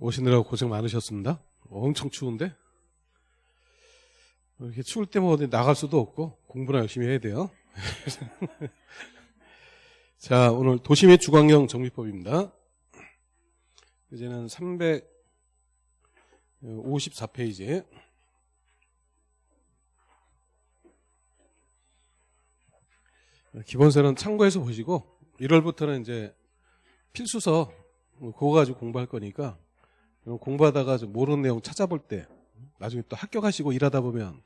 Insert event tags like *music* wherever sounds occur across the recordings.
오시느라고 고생 많으셨습니다. 엄청 추운데 이렇게 추울 때뭐 어디 나갈 수도 없고 공부나 열심히 해야 돼요. *laughs* 자, 오늘 도심의 주광형 정비법입니다. 이제는 354페이지. 기본서는 참고해서 보시고 1월부터는 이제 필수서 그거 가지고 공부할 거니까 공부하다가 좀 모르는 내용 찾아볼 때 나중에 또 합격하시고 일하다 보면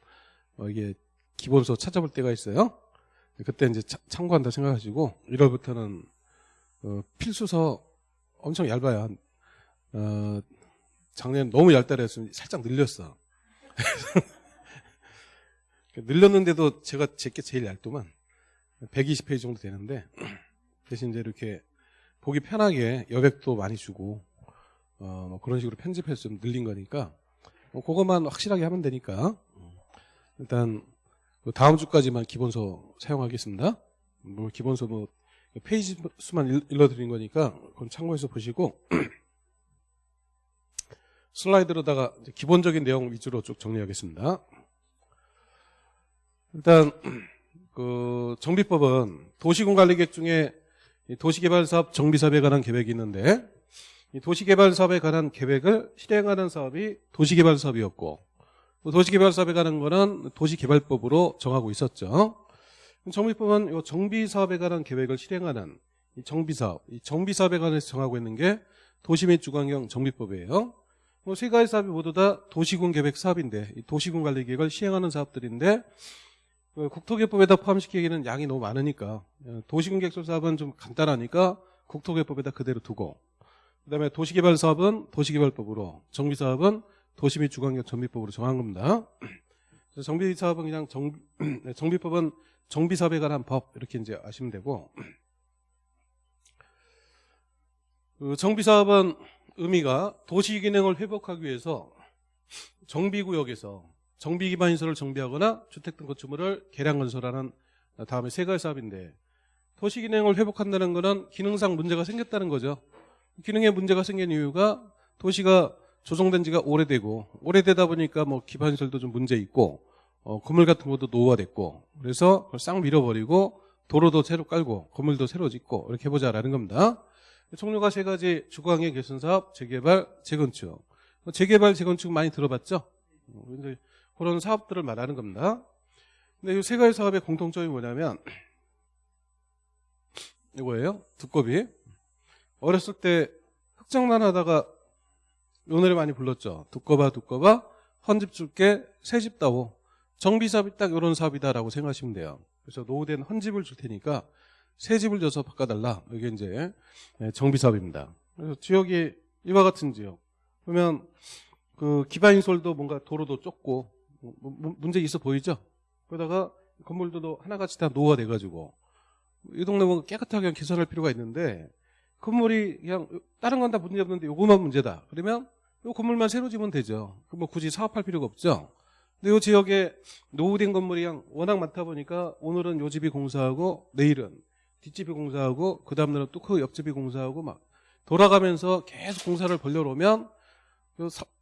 어 이게 기본서 찾아볼 때가 있어요. 그때 이제 참고한다 생각하시고 1월부터는 어 필수서 엄청 얇아요. 어 작년 너무 얇다그랬으면 살짝 늘렸어. *laughs* 늘렸는데도 제가 제게 제일 얇더만 120페이지 정도 되는데 대신 이제 이렇게 보기 편하게 여백도 많이 주고 어, 뭐 그런 식으로 편집해서 좀 늘린 거니까 뭐 그것만 확실하게 하면 되니까 일단 그 다음 주까지만 기본서 사용하겠습니다. 뭐 기본서 뭐 페이지 수만 일러드린 거니까 그건 참고해서 보시고 *clears throat* 슬라이드로다가 기본적인 내용 위주로 쭉 정리하겠습니다. 일단 *clears throat* 그 정비법은 도시군관리계획 중에 도시개발사업 정비사업에 관한 계획이 있는데 이 도시개발 사업에 관한 계획을 실행하는 사업이 도시개발 사업이었고 도시개발 사업에 관한 거는 도시개발법으로 정하고 있었죠. 정비법은 이 정비 사업에 관한 계획을 실행하는 이 정비 사업, 이 정비 사업에 관해서 정하고 있는 게 도시 및 주관경 정비법이에요. 뭐세 가지 사업이 모두 다 도시군 계획 사업인데 도시군 관리 계획을 시행하는 사업들인데 그 국토개법에다 포함시키기에는 양이 너무 많으니까 어, 도시군 계획설 사업은 좀 간단하니까 국토개법에다 그대로 두고 그다음에 도시개발 사업은 도시개발법으로 정비 사업은 도시 및 주관경 정비법으로 정한 겁니다. 정비 사업은 그냥 정, *clears throat* 네, 정비법은 정비 사업에 관한 법 이렇게 이제 아시면 되고 그 정비 사업은 의미가 도시 기능을 회복하기 위해서 정비구역에서 정비 기반 시설을 정비하거나 주택 등 건축물을 개량 건설하는 다음에 세 가지 사업인데 도시 기능을 회복한다는 것은 기능상 문제가 생겼다는 거죠. 기능에 문제가 생긴 이유가 도시가 조성된 지가 오래되고 오래되다 보니까 뭐 기반 시설도 좀 문제 있고 어, 건물 같은 것도 노후화됐고 그래서 그걸 싹 밀어버리고 도로도 새로 깔고 건물도 새로 짓고 이렇게 해보자라는 겁니다. 종류가 세 가지 주거환경 개선 사업, 재개발, 재건축. 뭐 재개발, 재건축 많이 들어봤죠? 어, 그런 사업들을 말하는 겁니다. 근데 이 세 가지 사업의 공통점이 뭐냐면 이거예요. 두꺼비. 어렸을 때 흑장난 하다가 요 노래 많이 불렀죠. 두꺼봐 두꺼봐 헌집 줄게 새집 따오. 정비 사업이 딱 이런 사업이다라고 생각하시면 돼요. 그래서 노후된 헌집을 줄 테니까 새 집을 줘서 바꿔달라. 이게 이제 네, 정비 사업입니다. 그래서 지역이 이와 같은 지역. 그러면 그 기반 인솔도 뭔가 도로도 좁고 뭐, 문제 있어 보이죠? 그러다가 건물들도 하나같이 다 노후가 돼가지고 이 동네 뭐 깨끗하게 개선할 필요가 있는데 건물이 그냥 다른 건 다 문제 없는데 요거만 문제다. 그러면 요 건물만 새로 지면 되죠. 뭐 굳이 사업할 필요가 없죠. 근데 요 지역에 노후된 건물이 그냥 워낙 많다 보니까 오늘은 요 집이 공사하고 내일은 뒷집이 공사하고 그 다음날은 또 그 옆집이 공사하고 막 돌아가면서 계속 공사를 벌려놓으면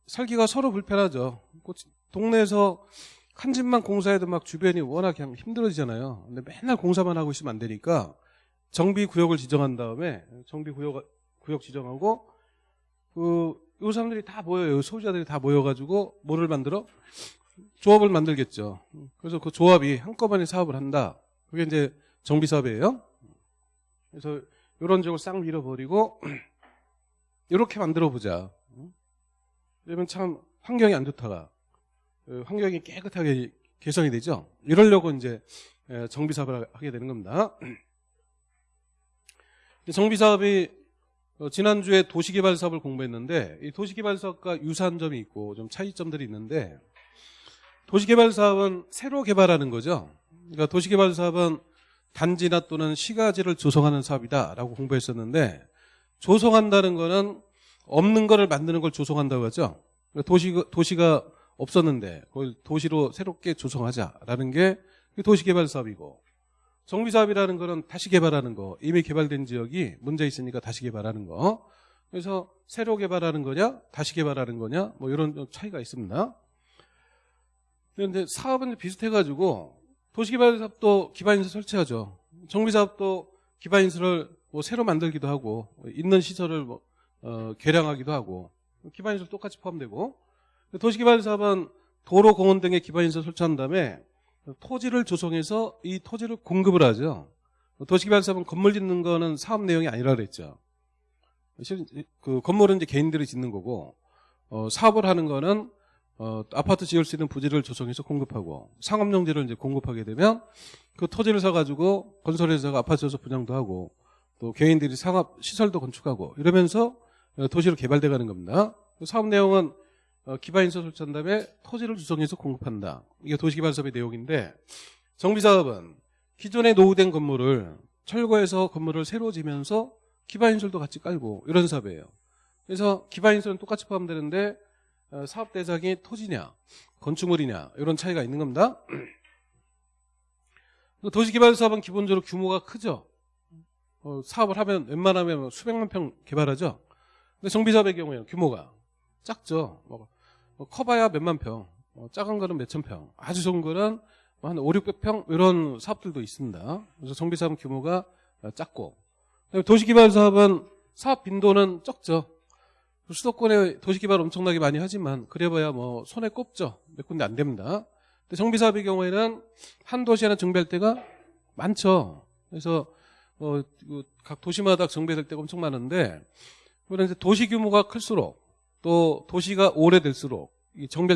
살기가 서로 불편하죠. 동네에서 한 집만 공사해도 막 주변이 워낙 그냥 힘들어지잖아요. 근데 맨날 공사만 하고 있으면 안 되니까 정비 구역을 지정한 다음에 정비 구역 구역 지정하고 그요 사람들이 다 모여요. 소유자들이 다 모여가지고 뭐를 만들어 조합을 만들겠죠. 그래서 그 조합이 한꺼번에 사업을 한다. 그게 이제 정비 사업이에요. 그래서 이런 지역을 싹 밀어버리고 *clears throat* 이렇게 만들어 보자. 그러면 참 환경이 안 좋다가 그 환경이 깨끗하게 개선이 되죠. 이러려고 이제 정비 사업을 하게 되는 겁니다. *clears throat* 정비 사업이 어, 지난주에 도시개발 사업을 공부했는데 이 도시개발 사업과 유사한 점이 있고 좀 차이점들이 있는데 도시개발 사업은 새로 개발하는 거죠. 그러니까 도시개발 사업은 단지나 또는 시가지를 조성하는 사업이다라고 공부했었는데 조성한다는 거는 없는 거를 만드는 걸 조성한다고 하죠. 그러니까 도시 도시가 없었는데 그걸 도시로 새롭게 조성하자라는 게 도시개발 사업이고 정비 사업이라는 거는 다시 개발하는 거 이미 개발된 지역이 문제 있으니까 다시 개발하는 거 그래서 새로 개발하는 거냐, 다시 개발하는 거냐, 뭐 이런 좀 차이가 있습니다. 그런데 사업은 비슷해가지고 도시개발사업도 기반인수 설치하죠. 정비사업도 기반인수를 뭐 새로 만들기도 하고 있는 시설을 뭐 어, 개량하기도 하고 기반인수 똑같이 포함되고 도시개발사업은 도로, 공원 등의 기반인수 설치한 다음에 토지를 조성해서 이 토지를 공급을 하죠. 도시개발사업은 건물 짓는 거는 사업 내용이 아니라 그랬죠. 실- 그 건물은 이제 개인들이 짓는 거고 어, 사업을 하는 거는 어, 아파트 지을 수 있는 부지를 조성해서 공급하고 상업용지를 이제 공급하게 되면 그 토지를 사가지고 건설회사가 아파트 지어서 분양도 하고 또 개인들이 상업 시설도 건축하고 이러면서 어, 도시로 개발돼 가는 겁니다. 그 사업 내용은 어, 설치한 다음에 토지를 조성해서 공급한다. 이게 도시개발사업의 내용인데 정비사업은 기존에 노후된 건물을 철거해서 건물을 새로 지면서 기반인설도 같이 깔고 이런 사업이에요. 그래서 기반인설은 똑같이 포함되는데 어, 사업 대상이 토지냐, 건축물이냐 이런 차이가 있는 겁니다. *clears throat* 그 도시개발 사업은 기본적으로 규모가 크죠. 어, 사업을 하면 웬만하면 뭐 수백만 평 개발하죠. 근데 정비사업의 경우에는 규모가 작죠. 뭐, 뭐 커봐야 몇만 평, 뭐 작은 거는 몇천 평, 아주 좋은 거는 뭐한 5, 600평 이런 사업들도 있습니다. 그래서 정비사업은 규모가 어, 작고 도시개발 사업은 사업 빈도는 적죠. 수도권에 도시개발 엄청나게 많이 하지만 그래봐야 뭐 손에 꼽죠. 몇 군데 안 됩니다. 근데 정비사업의 경우에는 한 도시에는 정비할 때가 많죠. 그래서 어, 그각 도시마다 정비될 때가 엄청 많은데 그런데 도시 규모가 클수록 또 도시가 오래될수록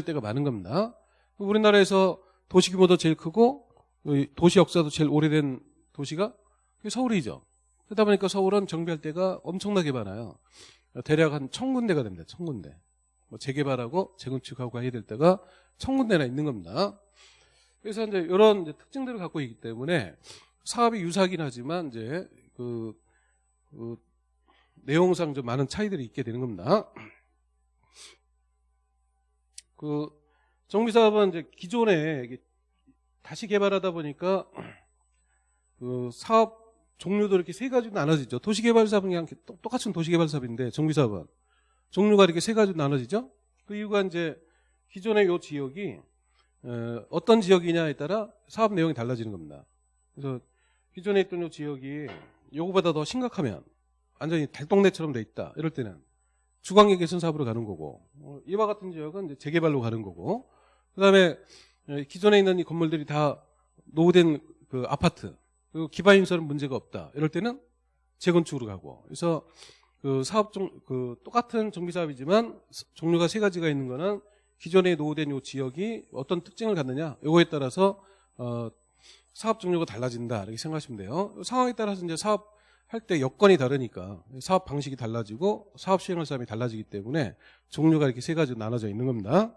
때가 많은 겁니다. 우리나라에서 도시 규모도 제일 크고 이 도시 역사도 제일 오래된 도시가 서울이죠. 그러다 보니까 서울은 정비할 때가 엄청나게 많아요. 대략 한 천 군데가 됩니다. 천 군데. 뭐 재개발하고 재건축하고 해야 될 때가 천 군데나 있는 겁니다. 그래서 이제 이런 이제 특징들을 갖고 있기 때문에 사업이 유사하긴 하지만 이제 그, 그 내용상 좀 많은 차이들이 있게 되는 겁니다. 그 정비 사업은 이제 기존에 다시 개발하다 보니까 *clears throat* 그 사업 종류도 이렇게 세 가지로 나눠지죠. 도시개발 사업은 그냥 똑- 똑같은 도시개발 사업인데 정비 사업은 종류가 이렇게 세 가지로 나눠지죠. 그 이유가 이제 기존의 요 지역이 어, 어떤 지역이냐에 따라 사업 내용이 달라지는 겁니다. 그래서 기존에 있던 요 지역이 요거보다 더 심각하면 완전히 달동네처럼 돼 있다. 이럴 때는 주광역 개선 사업으로 가는 거고 어, 이와 같은 지역은 재개발로 가는 거고 그다음에 에, 기존에 있는 이 건물들이 다 노후된 그 아파트 그리고 기반 인설은 문제가 없다. 이럴 때는 재건축으로 가고 그래서 그 사업 종, 그 똑같은 정비 사업이지만 스- 종류가 세 가지가 있는 거는 기존에 노후된 요 지역이 어떤 특징을 갖느냐 요거에 따라서 어, 사업 종류가 달라진다 이렇게 생각하시면 돼요. 상황에 따라서 이제 사업 할 때 여건이 다르니까 사업 방식이 달라지고 사업 시행할 사람이 달라지기 때문에 종류가 이렇게 세 가지로 나눠져 있는 겁니다.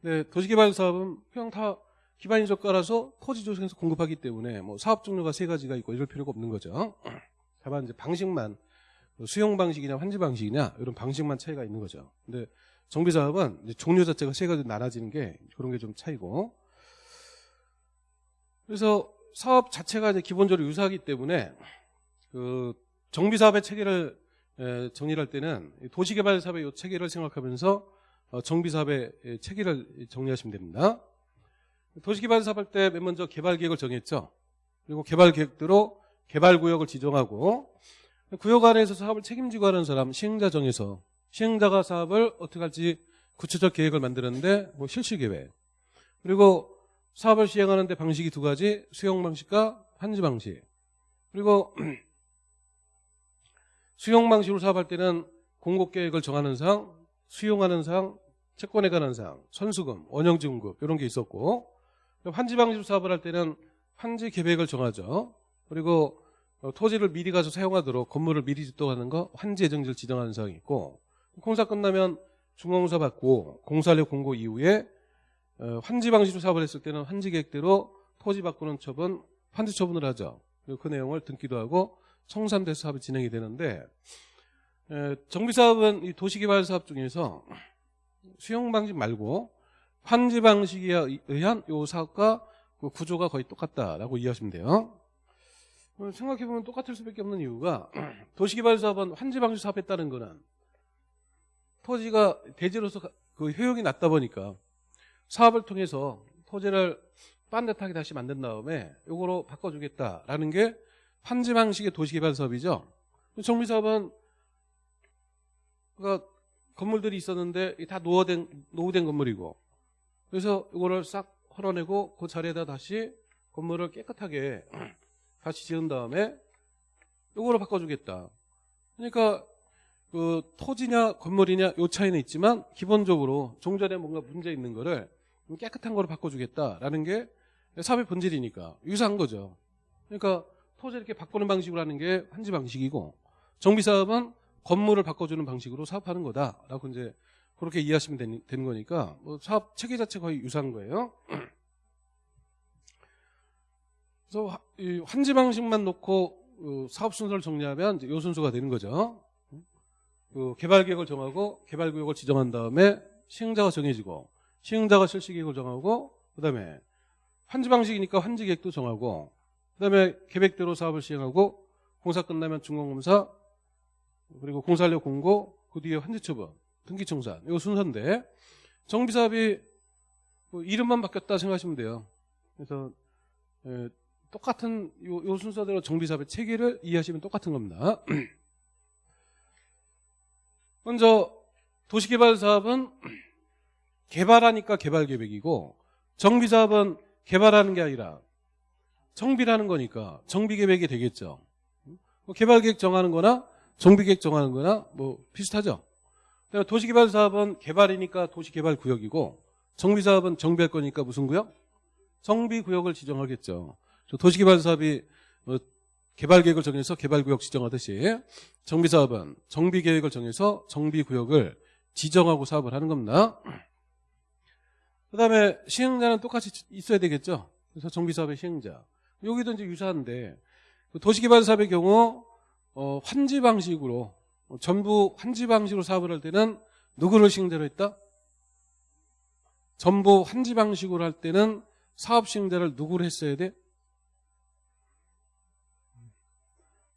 네, 도시개발 사업은 그냥 다 기반 인적 깔아서 토지 조성해서 공급하기 때문에 뭐 사업 종류가 세 가지가 있고 이럴 필요가 없는 거죠. *clears throat* 다만 이제 방식만 수용 방식이냐 환지 방식이냐 이런 방식만 차이가 있는 거죠. 근데 정비 사업은 종류 자체가 세 가지로 나눠지는 게 그런 게 좀 차이고. 그래서 사업 자체가 이제 기본적으로 유사하기 때문에 그 정비 사업의 체계를 에, 정리를 할 때는 이 도시개발 사업의 이 체계를 생각하면서 어, 정비 사업의 에, 체계를 정리하시면 됩니다. 도시개발 사업 할 때 맨 먼저 개발 계획을 정했죠. 그리고 개발 계획대로 개발 구역을 지정하고 구역 안에서 사업을 책임지고 하는 사람 시행자 정해서 시행자가 사업을 어떻게 할지 구체적 계획을 만드는데 뭐 실시 계획 그리고 사업을 시행하는데 방식이 두 가지 수용 방식과 한지 방식 그리고 *clears throat* 수용 방식으로 사업할 때는 공급 계획을 정하는 상 수용하는 상 채권에 관한 사항, 선수금, 원형지급급 이런 게 있었고 환지 방식으로 사업을 할 때는 환지 계획을 정하죠. 그리고 어, 토지를 미리 가서 사용하도록 건물을 미리 짓도하는 거 환지 예정지를 지정하는 사항이 있고 공사 끝나면 중공사 받고 공사력 공고 이후에 어, 환지 방식으로 사업을 했을 때는 환지 계획대로 토지 바꾸는 처분, 환지 처분을 하죠. 그 내용을 등기도 하고 청산돼서 사업이 진행이 되는데 에, 정비 사업은 이 도시개발 사업 중에서 수용 방식 말고 환지 방식에 의한 요 사업과 그 구조가 거의 똑같다라고 이해하시면 돼요. 어, 생각해보면 똑같을 수밖에 없는 이유가 *clears throat* 도시개발 사업은 환지 방식 사업했다는 거는 토지가 대지로서 가- 그 효용이 낮다 보니까 사업을 통해서 토지를 반듯하게 다시 만든 다음에 요거로 바꿔주겠다라는 게 환지 방식의 도시개발 사업이죠. 정비 사업은 그러니까 건물들이 있었는데 다 노후된 노후된 건물이고 그래서 이거를 싹 헐어내고 그 자리에다 다시 건물을 깨끗하게 *clears throat* 다시 지은 다음에 이거로 바꿔주겠다. 그러니까 그 토지냐 건물이냐 요 차이는 있지만 기본적으로 종전에 뭔가 문제 있는 거를 깨끗한 거로 바꿔주겠다라는 게 사업의 본질이니까 유사한 거죠. 그러니까 토지 이렇게 바꾸는 방식으로 하는 게 한지 방식이고 정비 사업은 건물을 바꿔주는 방식으로 사업하는 거다라고 이제 그렇게 이해하시면 되는, 되는 거니까 뭐 사업 체계 자체 거의 유사한 거예요. *clears throat* 그래서 화- 이 환지 방식만 놓고 어, 사업 순서를 정리하면 요 순서가 되는 거죠. 그 개발 계획을 정하고 개발 구역을 지정한 다음에 시행자가 정해지고 시행자가 실시 계획을 정하고 그다음에 환지 방식이니까 환지 계획도 정하고 그다음에 계획대로 사업을 시행하고 공사 끝나면 준공검사 그리고 공사료 공고 그 뒤에 환지 처분 등기 청산 이거 순서인데 정비 사업이 뭐 이름만 바뀌었다 생각하시면 돼요. 그래서 에, 똑같은 요, 요 순서대로 정비 사업의 체계를 이해하시면 똑같은 겁니다. *clears throat* 먼저 도시개발 사업은 개발하니까 개발 계획이고 정비 사업은 개발하는 게 아니라 정비라는 거니까 정비 계획이 되겠죠. 뭐 개발 계획 정하는 거나 정비 계획 정하는 거나 뭐 비슷하죠. 그러니까 도시개발 사업은 개발이니까 도시개발 구역이고 정비 사업은 정비할 거니까 무슨 구역? 정비 구역을 지정하겠죠. 저 도시개발 사업이 뭐 개발 계획을 정해서 개발 구역 지정하듯이 정비 사업은 정비 계획을 정해서 정비 구역을 지정하고 사업을 하는 겁니다. 그 다음에 시행자는 똑같이 있어야 되겠죠. 그래서 정비 사업의 시행자. 여기도 이제 유사한데 그 도시개발 사업의 경우 어, 환지 방식으로 어, 전부 환지 방식으로 사업을 할 때는 누구를 시행자로 했다? 전부 환지 방식으로 할 때는 사업 시행자를 누구로 했어야 돼?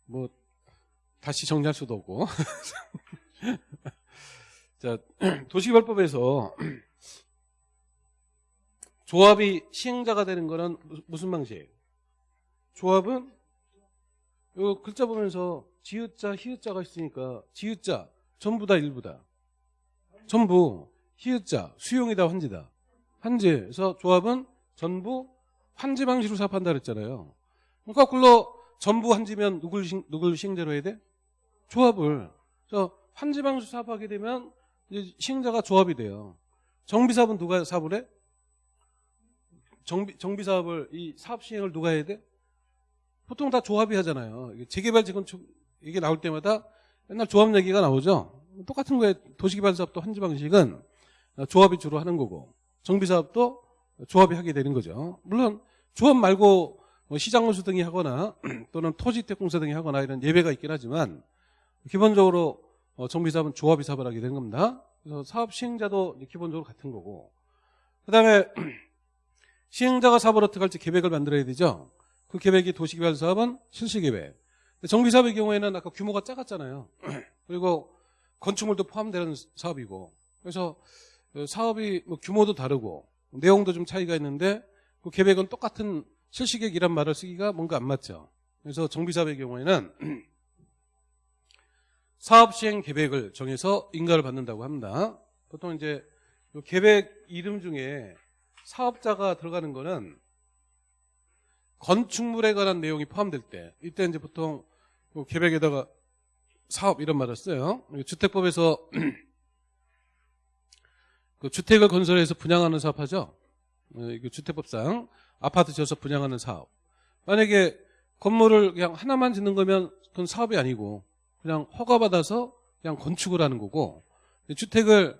뭐 다시 정리할 수도 없고 *laughs* 자 *clears throat* 도시개발법에서 *clears throat* 조합이 시행자가 되는 거는 무- 무슨 방식? 조합은 요 글자 보면서 지읒자 히읗자가 있으니까 지읒자 전부 다 일부다 전부 히읗자 수용이다 환지다 환지에서 조합은 전부 환지 방식으로 사업한다 그랬잖아요 그러니까 거꾸로 전부 환지면 누굴, 시- 누굴 시행자로 해야 돼? 조합을 그래서 환지 방식 사업하게 되면 이제 시행자가 조합이 돼요 정비 사업은 누가 사업을 해? 정비, 정비 사업을 이 사업 시행을 누가 해야 돼? 보통 다 조합이 하잖아요. 재개발 재건축 이게 나올 때마다 맨날 조합 얘기가 나오죠. 똑같은 거에 도시개발 사업도 한지 방식은 조합이 주로 하는 거고 정비 사업도 조합이 하게 되는 거죠. 물론 조합 말고 뭐 시장건수 등이 하거나 *clears throat* 또는 토지택공사 등이 하거나 이런 예외가 있긴 하지만 기본적으로 어, 정비 사업은 조합이 사업을 하게 되는 겁니다. 그래서 사업 시행자도 기본적으로 같은 거고 그다음에 *clears throat* 시행자가 사업을 어떻게 할지 계획을 만들어야 되죠. 그 계획이 도시개발 사업은 실시계획. 정비 사업의 경우에는 아까 규모가 작았잖아요. *clears throat* 그리고 건축물도 포함되는 사업이고. 그래서 그 사업이 뭐 규모도 다르고 내용도 좀 차이가 있는데 그 계획은 똑같은 실시계획이란 말을 쓰기가 뭔가 안 맞죠. 그래서 정비 사업의 경우에는 *clears throat* 사업 시행 계획을 정해서 인가를 받는다고 합니다. 보통 이제 요 계획 이름 중에 사업자가 들어가는 거는 건축물에 관한 내용이 포함될 때 이때 이제 보통 그 계획에다가 사업 이런 말을 써요. 주택법에서 *clears throat* 그 주택을 건설해서 분양하는 사업하죠. 어, 이거 주택법상 아파트 지어서 분양하는 사업. 만약에 건물을 그냥 하나만 짓는 거면 그건 사업이 아니고 그냥 허가받아서 그냥 건축을 하는 거고 주택을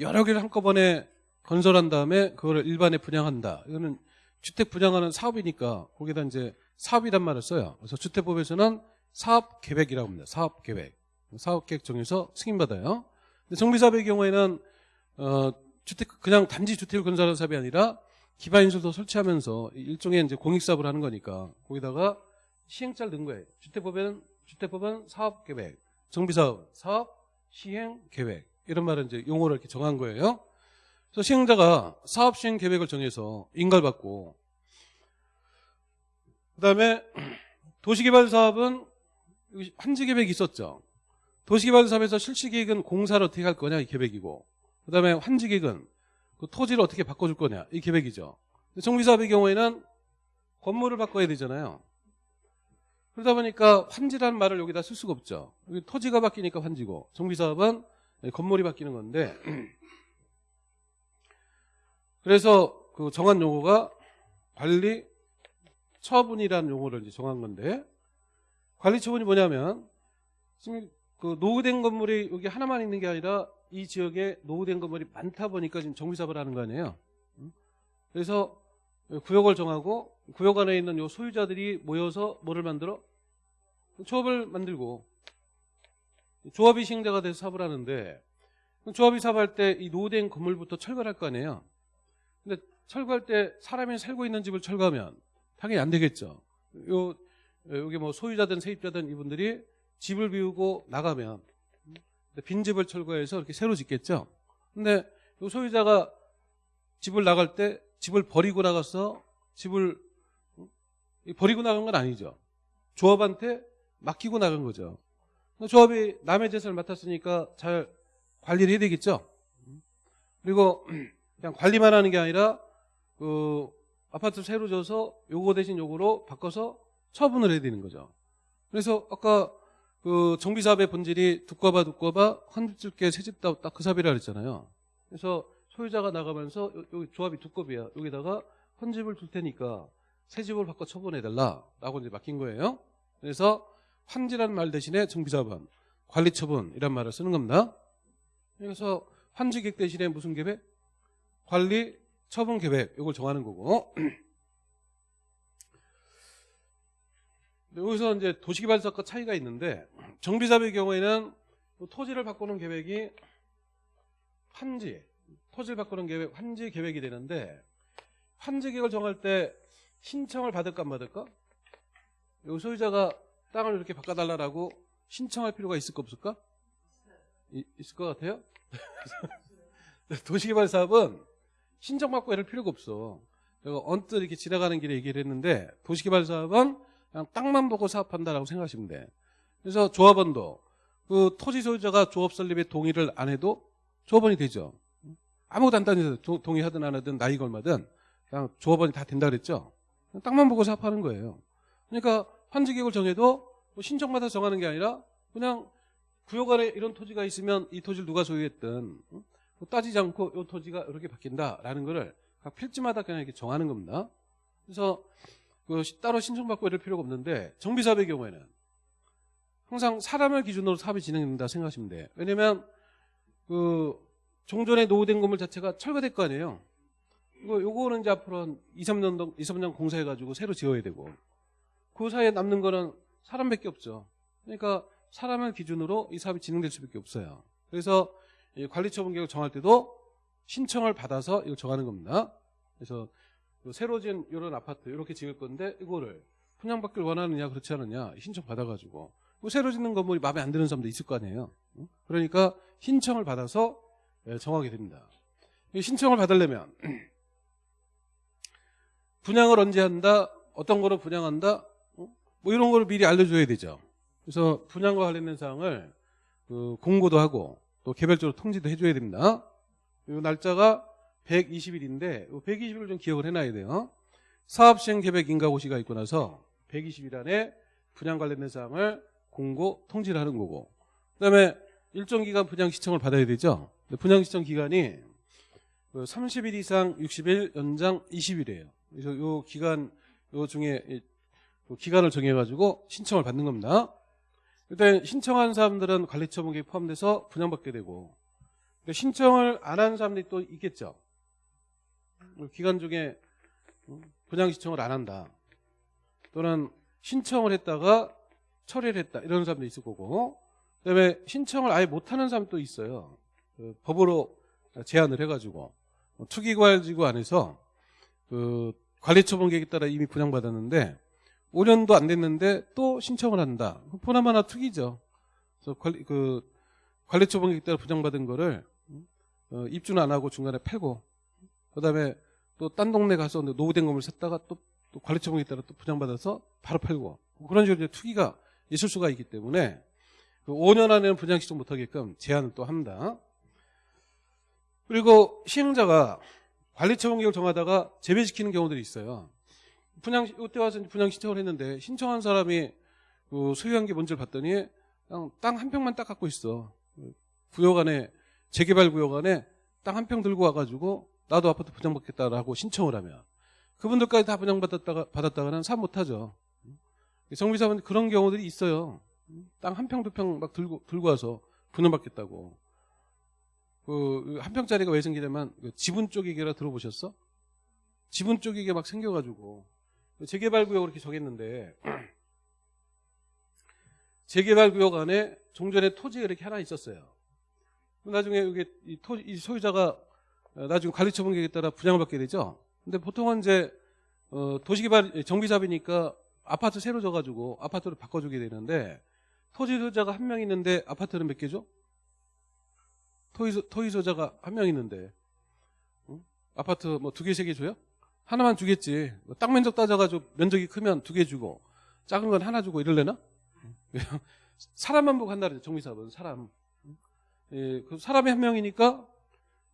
여러 개를 한꺼번에 건설한 다음에 그거를 일반에 분양한다. 이거는 주택 분양하는 사업이니까 거기다 이제 사업이란 말을 써요. 그래서 주택법에서는 사업 계획이라고 합니다. 사업 계획. 사업 계획 정해서 승인받아요. 근데 정비사업의 경우에는 어 주택 그냥 단지 주택을 건설하는 사업이 아니라 기반 인수도 설치하면서 일종의 이제 공익 사업을 하는 거니까 거기다가 시행자를 넣은 거예요. 주택법에는 주택법은 사업계획, 정비사업, 사업 시행계획 이런 말은 이제 용어를 이렇게 정한 거예요. 그래서 시행자가 사업 시행 계획을 정해서 인가받고 그다음에 도시개발 사업은 한지 계획이 있었죠. 도시개발 사업에서 실시 계획은 공사를 어떻게 할 거냐 이 계획이고 그다음에 환지 계획은 그 토지를 어떻게 바꿔줄 거냐 이 계획이죠. 근데 정비 사업의 경우에는 건물을 바꿔야 되잖아요. 그러다 보니까 환지라는 말을 여기다 쓸 수가 없죠. 여기 토지가 바뀌니까 환지고 정비 사업은 건물이 바뀌는 건데 그래서 그 정한 용어가 관리 처분이라는 용어를 이제 정한 건데 관리 처분이 뭐냐면 지금 그 노후된 건물이 여기 하나만 있는 게 아니라 이 지역에 노후된 건물이 많다 보니까 지금 정비 사업을 하는 거 아니에요. 음? 그래서 구역을 정하고 구역 안에 있는 요 소유자들이 모여서 뭐를 만들어? 조합을 만들고 조합이 시행자가 돼서 사업을 하는데 조합이 사업할 때 이 노후된 건물부터 철거를 할거 아니에요. 근데 철거할 때 사람이 살고 있는 집을 철거하면 당연히 안 되겠죠. 요 여기 뭐 소유자든 세입자든 이분들이 집을 비우고 나가면 빈 집을 철거해서 이렇게 새로 짓겠죠. 근데 요 소유자가 집을 나갈 때 집을 버리고 나가서 집을 버리고 나간 건 아니죠. 조합한테 맡기고 나간 거죠. 조합이 남의 재산을 맡았으니까 잘 관리를 해야 되겠죠. 그리고 그냥 관리만 하는 게 아니라 그 아파트 새로 져서 요거 대신 요거로 바꿔서 처분을 해야 되는 거죠. 그래서 아까 그 정비사업의 본질이 두꺼봐 두꺼봐 한집줄게 새집다 딱 그 사업이라 그랬잖아요. 그래서 소유자가 나가면서 요- 여기 조합이 두꺼비야. 여기다가 헌집을 둘 테니까 새 집을 바꿔 처분해달라라고 이제 맡긴 거예요. 그래서 환지라는 말 대신에 정비사업은 관리처분이란 말을 쓰는 겁니다. 그래서 환지계획 대신에 무슨 계획? 관리 처분 계획 이걸 정하는 거고. 여기서 이제 도시개발사업과 차이가 있는데 정비사업의 경우에는 또 토지를 바꾸는 계획이 환지, 토지를 바꾸는 계획, 환지 계획이 되는데 환지 계획을 정할 때 신청을 받을까 안 받을까? 요 소유자가 땅을 이렇게 바꿔달라고 신청할 필요가 있을까 없을까? 이- 있을 것 같아요? *laughs* 도시개발 사업은 신청받고 이럴 필요가 없어. 제가 언뜻 이렇게 지나가는 길에 얘기를 했는데 도시개발 사업은 그냥 땅만 보고 사업한다라고 생각하시면 돼. 그래서 조합원도 그 토지 소유자가 조합 설립에 동의를 안 해도 조합원이 되죠. 아무것도 안 따져서 도- 동의하든 안 하든 나이가 얼마든 그냥 조합원이 다 된다 그랬죠. 땅만 보고 사업하는 거예요. 그러니까 환지 계획을 정해도 뭐서 정하는 게 아니라 그냥 구역 안에 이런 토지가 있으면 이 토지를 누가 소유했든 따지지 않고 이 토지가 이렇게 바뀐다라는 거를 각 필지마다 그냥 이렇게 정하는 겁니다. 그래서 그 시- 따로 신청받고 이럴 필요가 없는데 정비사업의 경우에는 항상 사람을 기준으로 사업이 진행된다 생각하시면 돼요. 왜냐면 그 종전에 노후된 건물 자체가 철거될 거 아니에요. 이거 요거는 이제 앞으로 한 2, 3년 동 2, 3년 공사해 가지고 새로 지어야 되고 그 사이에 남는 거는 사람밖에 없죠. 그러니까 사람을 기준으로 이 사업이 진행될 수밖에 없어요. 그래서 이 관리처분 계획을 정할 때도 신청을 받아서 이걸 정하는 겁니다. 그래서 그 새로 지은 이런 아파트 이렇게 지을 건데 이거를 분양받기를 원하느냐 그렇지 않느냐 신청 받아가지고 뭐 새로 짓는 건물이 마음에 안 드는 사람도 있을 거 아니에요. 응? 그러니까 신청을 받아서 예, 정하게 됩니다. 이 신청을 받으려면 *clears throat* 분양을 언제 한다, 어떤 거로 분양한다, 어? 뭐 이런 거를 미리 알려줘야 되죠. 그래서 분양과 관련된 사항을 그 공고도 하고 또 개별적으로 통지도 해줘야 됩니다. 이 날짜가 120일인데 120일을 좀 기억을 해놔야 돼요. 사업시행 계획 인가고시가 있고 나서 120일 안에 분양 관련된 사항을 공고 통지를 하는 거고 그다음에 일정 기간 분양 시청을 받아야 되죠. 분양 시청 기간이 그 30일 이상 60일 연장 20일이에요. 그래서 요 기간 요 중에 이- 그 기간을 정해가지고 신청을 받는 겁니다. 일단 신청한 사람들은 관리 처분 계획 포함돼서 분양받게 되고 근데 신청을 안 한 사람들이 또 있겠죠. 기간 중에 분양 신청을 안 한다. 또는 신청을 했다가 처리를 했다. 이런 사람도 있을 거고 그다음에 신청을 아예 못하는 사람도 있어요. 그 법으로 제한을 해가지고 투기과열지구 안에서 그 관리처분 계획에 따라 이미 분양받았는데 5년도 안 됐는데 또 신청을 한다. 보나마나 투기죠. 그래서 관리, 그 관리처 분기에 따라 부정받은 거를 어, 입주는 안 하고 중간에 팔고 그다음에 또 딴 동네 가서 노후된 건물 샀다가 또, 또 관리처 분기에 따라 또 부정받아서 바로 팔고 그런 식으로 이제 투기가 있을 수가 있기 때문에 그 5년 안에는 분양 신청 못하게끔 제한을 또 합니다. 그리고 시행자가 관리처 분기를 정하다가 재배시키는 경우들이 있어요. 분양 이때 와서 분양 신청을 했는데 신청한 사람이 그 소유한 게 뭔지를 봤더니 그냥 땅 한 평만 딱 갖고 있어. 구역 안에 재개발 구역 안에 땅 한 평 들고 와가지고 나도 아파트 분양받겠다라고 신청을 하면 그분들까지 다 분양받았다가 받았다가는 사 못하죠. 정비사분 그런 경우들이 있어요. 땅 한 평 두 평 막 들고 들고 와서 분양받겠다고. 그 한 평짜리가 왜 생기냐면 그 지분 쪼개기라 들어보셨어? 지분 쪼개기 막 생겨가지고 재개발 구역을 이렇게 정했는데 *clears throat* 재개발 구역 안에 종전에 토지가 이렇게 하나 있었어요. 나중에 이게 이, 토, 이 소유자가 어, 나중에 관리처분 계획에 따라 분양을 받게 되죠. 근데 보통은 이제 어, 도시개발 정비사비니까 아파트 새로 져가지고 아파트를 바꿔주게 되는데 토지 소유자가 한 명 있는데 아파트는 몇 개죠? 토지, 소- 토지 소유자가 한 명 있는데 응? 아파트 뭐 두 개, 세 개 줘요? 하나만 주겠지. 뭐땅 면적 따져가지고 면적이 크면 두 개 주고 작은 건 하나 주고 이럴래나? *laughs* 사람만 보고 한다 그러죠. 정비사업은 사람. 예, 그 사람이 한 명이니까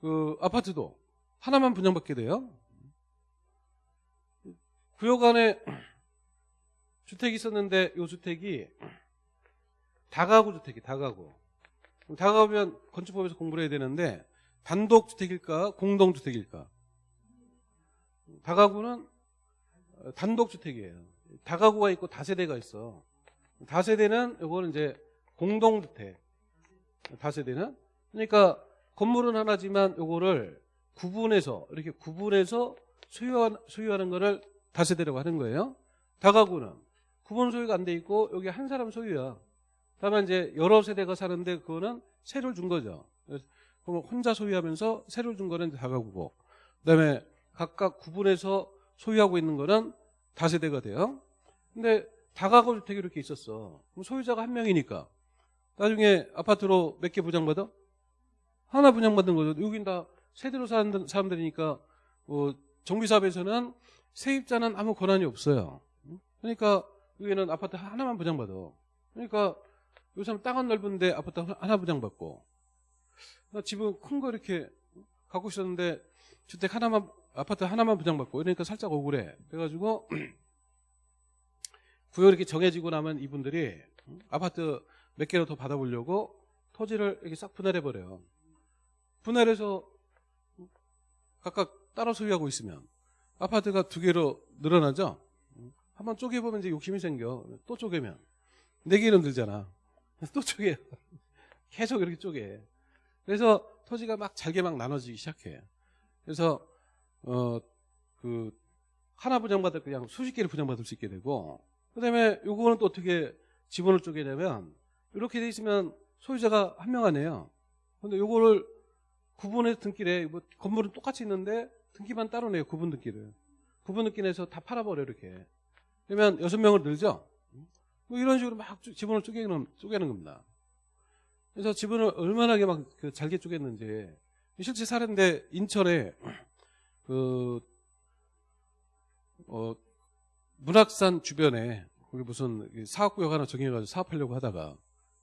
그 아파트도 하나만 분양받게 돼요. 구역 안에 *clears throat* 주택이 있었는데 이 주택이 다가구 주택이 다가구. 다가구면 건축법에서 공부를 해야 되는데 단독 주택일까 공동 주택일까? 다가구는 어, 단독 주택이에요. 다가구가 있고 다세대가 있어. 다세대는 이거는 이제 공동 주택. 다세대는 그러니까 건물은 하나지만 요거를 구분해서 이렇게 구분해서 소유한, 소유하는 거를 다세대라고 하는 거예요. 다가구는 구분 소유가 안 돼 있고 여기 한 사람 소유야. 다만 이제 여러 세대가 사는데 그거는 세를 준 거죠. 그러면 혼자 소유하면서 세를 준 거는 다가구고 그다음에 각각 구분해서 소유하고 있는 거는 다세대가 돼요. 근데 다가구 주택이 이렇게 있었어. 그럼 소유자가 한 명이니까 나중에 아파트로 몇 개 분양받아? 하나 분양받는 거죠. 여긴 다 세대로 사는 사람들이니까 어, 정비사업에서는 세입자는 아무 권한이 없어요. 그러니까 여기는 아파트 하나만 분양받아. 그러니까 요즘 땅은 넓은데 아파트 하나 분양받고 나 집은 큰 거 이렇게 갖고 있었는데 주택 하나만 아파트 하나만 분양받고 이러니까 살짝 억울해. 그래가지고 *clears throat* 구역 이렇게 정해지고 나면 이분들이 아파트 몇 개로 더 받아보려고 토지를 이렇게 싹 분할해 버려요. 분할해서 각각 따로 소유하고 있으면 아파트가 두 개로 늘어나죠. 한번 쪼개보면 이제 욕심이 생겨. 또 쪼개면 네 개는 들잖아. *laughs* 또 쪼개. *laughs* 계속 이렇게 쪼개. 그래서 토지가 막 잘게 막 나눠지기 시작해. 그래서 어 그 하나 분양받을 그냥 수십 개를 분양받을 수 있게 되고 그다음에 요거는 또 어떻게 지분을 쪼개냐면 이렇게 돼 있으면 소유자가 한 명 안에요. 근데 요거를 구분해서 등기래. 뭐 건물은 똑같이 있는데 등기만 따로 내요. 구분 등기를. 구분 등기 내서 다 팔아버려 이렇게. 그러면 여섯 명을 늘죠. 뭐 이런 식으로 막 쪼- 지분을 쪼개는 쪼개는 겁니다. 그래서 지분을 얼마나 막 그 잘게 쪼갰는지 실제 사례인데 인천에 그 어, 문학산 주변에 거기 무슨 사업구역 하나 정해가지고 사업하려고 하다가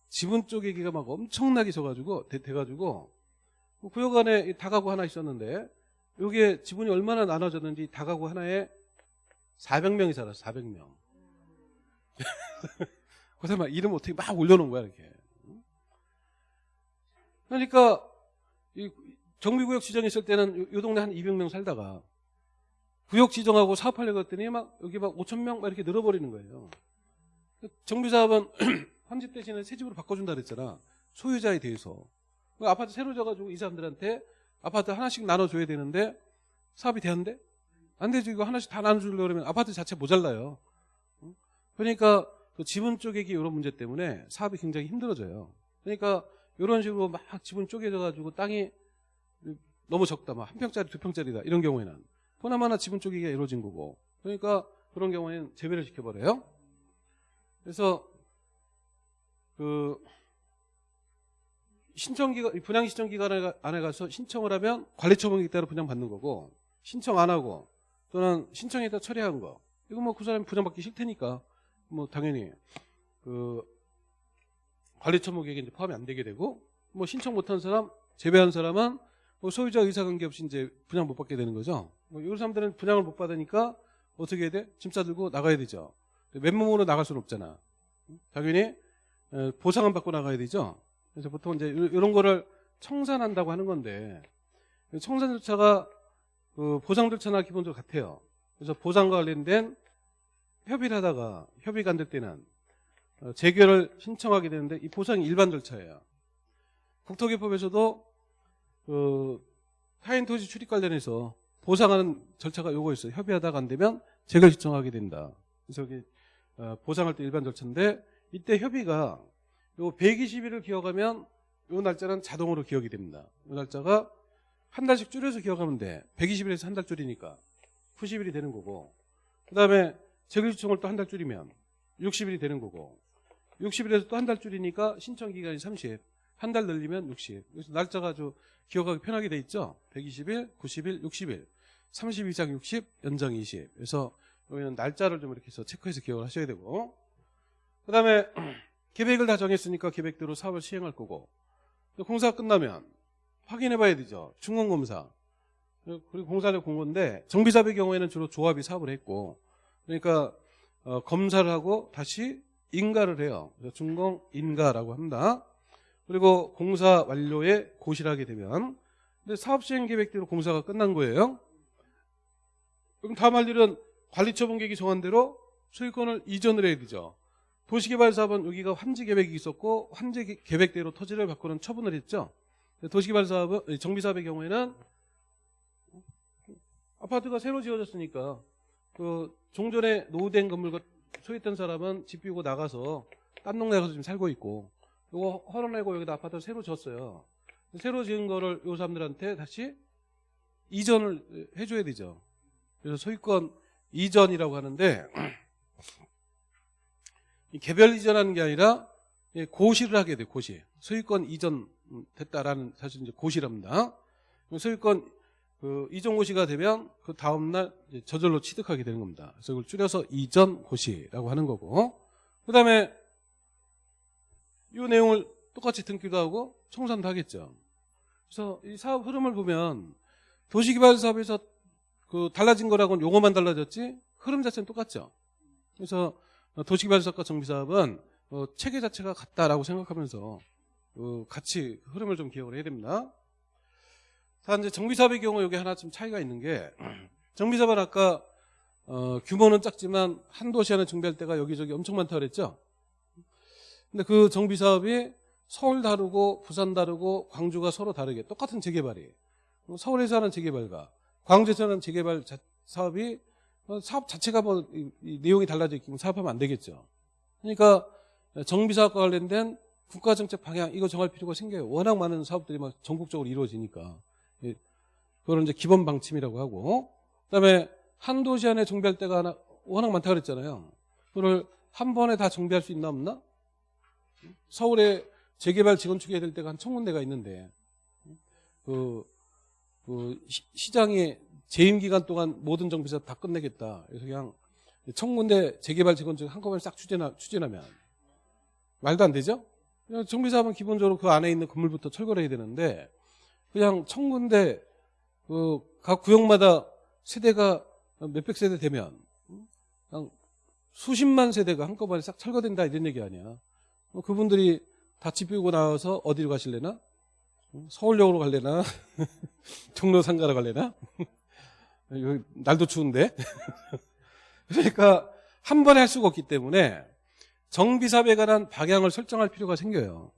지분 쪼개기가 막 엄청나게 져가지고 돼, 돼가지고 그 구역 안에 이 다가구 하나 있었는데 여기에 지분이 얼마나 나눠졌는지 다가구 하나에 400명이 살았어 400명. 그래서 막 이름 어떻게 막 올려놓은 거야 이렇게. 그러니까 이 정비구역 지정했을 때는 요, 요 동네 한 200명 살다가 구역 지정하고 사업하려고 했더니 막 여기 막 5천 명 막 이렇게 늘어버리는 거예요. 정비사업은 헌집 *clears throat* 대신에 새 집으로 바꿔준다 그랬잖아. 소유자에 대해서. 그 아파트 새로 져가지고 이 사람들한테 아파트 하나씩 나눠줘야 되는데 사업이 되는데 안 되죠. 이거 하나씩 다 나눠주려고 그러면 아파트 자체 모자라요. 응? 그러니까 그 지분 쪼개기 이런 문제 때문에 사업이 굉장히 힘들어져요. 그러니까 이런 식으로 막 지분 쪼개져가지고 땅이 너무 적다. 막 한 평짜리 두 평짜리다. 이런 경우에는 보나마나 지분 쪼개기가 이루어진 거고. 그러니까 그런 경우에는 제외를 시켜버려요. 그래서 그 신청기간 분양 신청 기간 안에 가서 신청을 하면 관리 처분이기 때문에 분양 받는 거고 신청 안 하고 또는 신청했다 처리한 거 이거 뭐 그 사람이 분양받기 싫다니까 뭐 당연히 그 관리 처분 계획에 이제 포함이 안 되게 되고 뭐 신청 못한 사람 제외한 사람은 뭐 소유자 의사 관계 없이 이제 분양 못 받게 되는 거죠. 뭐 이런 사람들은 분양을 못 받으니까 어떻게 해야 돼? 짐 싸들고 나가야 되죠. 맨몸으로 나갈 수는 없잖아. 당연히 에, 보상은 받고 나가야 되죠. 그래서 보통 이제 이- 이런 거를 청산한다고 하는 건데 청산 절차가 그 보상 절차나 기본적으로 같아요. 그래서 보상과 관련된 협의를 하다가 협의가 안 될 때는 어, 재결을 신청하게 되는데 이 보상이 일반 절차예요. 국토기법에서도 그 타인 토지 출입 관련해서 보상하는 절차가 요거 있어요. 협의하다가 안 되면 재결 신청하게 된다. 그래서 여기 어, 보상할 때 일반 절차인데 이때 협의가 요 120일을 기억하면 요 날짜는 자동으로 기억이 됩니다. 요 날짜가 한 달씩 줄여서 기억하면 돼. 120일에서 한 달 줄이니까 90일이 되는 거고 그 다음에 재결 신청을 또 한 달 줄이면 60일이 되는 거고 60일에서 또 한 달 줄이니까 신청 기간이 30, 한 달 늘리면 60. 그래서 날짜가 아주 기억하기 편하게 돼 있죠. 120일, 90일, 60일, 30 이상 60, 연장 20. 그래서 여기는 날짜를 좀 이렇게 해서 체크해서 기억을 하셔야 되고 그 다음에 *clears throat* 계획을 다 정했으니까 계획대로 사업을 시행할 거고 공사가 끝나면 확인해 봐야 되죠. 중공검사. 그리고 본 건데 정비사업의 경우에는 주로 조합이 사업을 했고 그러니까 어, 검사를 하고 다시 인가를 해요. 중공 인가라고 합니다. 그리고 공사 완료에 고시하게 되면 근데 사업 시행 계획대로 공사가 끝난 거예요. 그럼 다음 할 일은 관리처분 계획이 정한 대로 소유권을 이전을 해야 되죠. 도시개발사업은 여기가 환지 계획이 있었고 환지 계- 계획대로 토지를 바꾸는 처분을 했죠. 도시개발사업은 정비사업의 경우에는 아파트가 새로 지어졌으니까 그 종전에 노후된 건물 소유했던 사람은 집 비우고 나가서 딴 동네 가서 지금 살고 있고 이거 헐어내고 여기다 아파트를 새로 지었어요. 새로 지은 거를 요 사람들한테 다시 이전을 해줘야 되죠. 그래서 소유권 이전이라고 하는데 *clears throat* 이 개별 이전하는 게 아니라 예, 고시를 하게 돼요. 고시. 소유권 이전 됐다라는 사실 이제 고시랍니다. 소유권 그 이전 고시가 되면 그 다음 날 이제 저절로 취득하게 되는 겁니다. 그래서 이걸 줄여서 이전 고시라고 하는 거고. 그 다음에 이 내용을 똑같이 등기도 하고 청산도 하겠죠. 그래서 이 사업 흐름을 보면 도시개발 사업에서 그 달라진 거라고는 용어만 달라졌지 흐름 자체는 똑같죠. 그래서 도시개발 사업과 정비사업은 어, 체계 자체가 같다라고 생각하면서 어, 같이 흐름을 좀 기억을 해야 됩니다. 자, 이제 정비사업의 경우 여기 하나 좀 차이가 있는 게 *clears throat* 정비사업은 아까 어, 규모는 작지만 한 도시 안에 정비할 때가 여기저기 엄청 많다고 그랬죠. 근데 그 정비 사업이 서울 다르고 부산 다르고 광주가 서로 다르게 똑같은 재개발이 서울에서 하는 재개발과 광주에서 하는 재개발 자- 사업이 어, 사업 자체가 뭐 이- 이 내용이 달라져 있기면 사업하면 안 되겠죠. 그러니까 정비 사업과 관련된 국가 정책 방향 이거 정할 필요가 생겨요. 워낙 많은 사업들이 막 전국적으로 이루어지니까 예, 그거는 이제 기본 방침이라고 하고 그다음에 한 도시 안에 정비할 때가 하나 워낙 많다 그랬잖아요. 그걸 한 번에 다 정비할 수 있나 없나? 서울에 재개발 재건축해야 될 때가 한천 군데가 있는데 그, 그 시- 시장이 재임 기간 동안 모든 정비사 다 끝내겠다. 그래서 그냥 천 군데 재개발 재건축 한꺼번에 싹 추진하, 추진하면 말도 안 되죠? 정비사업은 기본적으로 그 안에 있는 건물부터 철거를 해야 되는데 그냥 천 군데 그각 구역마다 세대가 몇백 세대 되면 그냥 수십만 세대가 한꺼번에 싹 철거된다 이런 얘기 아니야. 어, 그분들이 다집 비우고 나와서 어디로 가실래나? 어, 서울역으로 갈래나? *laughs* 종로 상가로 갈래나? *laughs* 날도 추운데. *laughs* 그러니까 한 번에 할 수가 없기 때문에 정비사업에 관한 방향을 설정할 필요가 생겨요.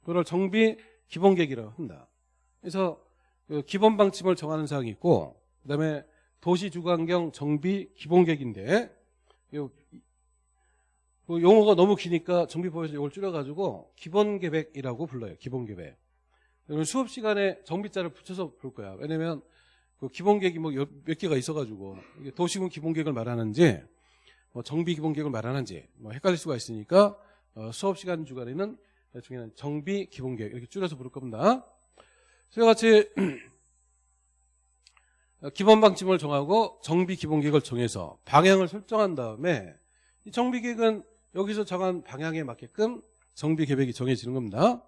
그걸 정비 기본 계획이라고 한다. 그래서 그 기본 방침을 정하는 사항이 있고, 그 다음에 도시 주관경 정비 기본 계획인데, 요- 그 용어가 너무 기니까 정비법에서 이걸 줄여가지고 기본계획이라고 불러요. 기본계획. 수업 시간에 정비자를 붙여서 볼 거야. 왜냐면 그 기본계획이 뭐 몇 개가 있어가지고 도시군 기본계획을 말하는지 뭐 정비 기본 계획을 말하는지 뭐 헷갈릴 수가 있으니까 어, 수업 시간 주간에는 나중에는 정비 기본 계획 이렇게 줄여서 부를 겁니다. 저와 같이 *clears throat* 기본 방침을 정하고 정비 기본 계획을 정해서 방향을 설정한 다음에 이 정비 계획은 여기서 정한 방향에 맞게끔 정비 계획이 정해지는 겁니다.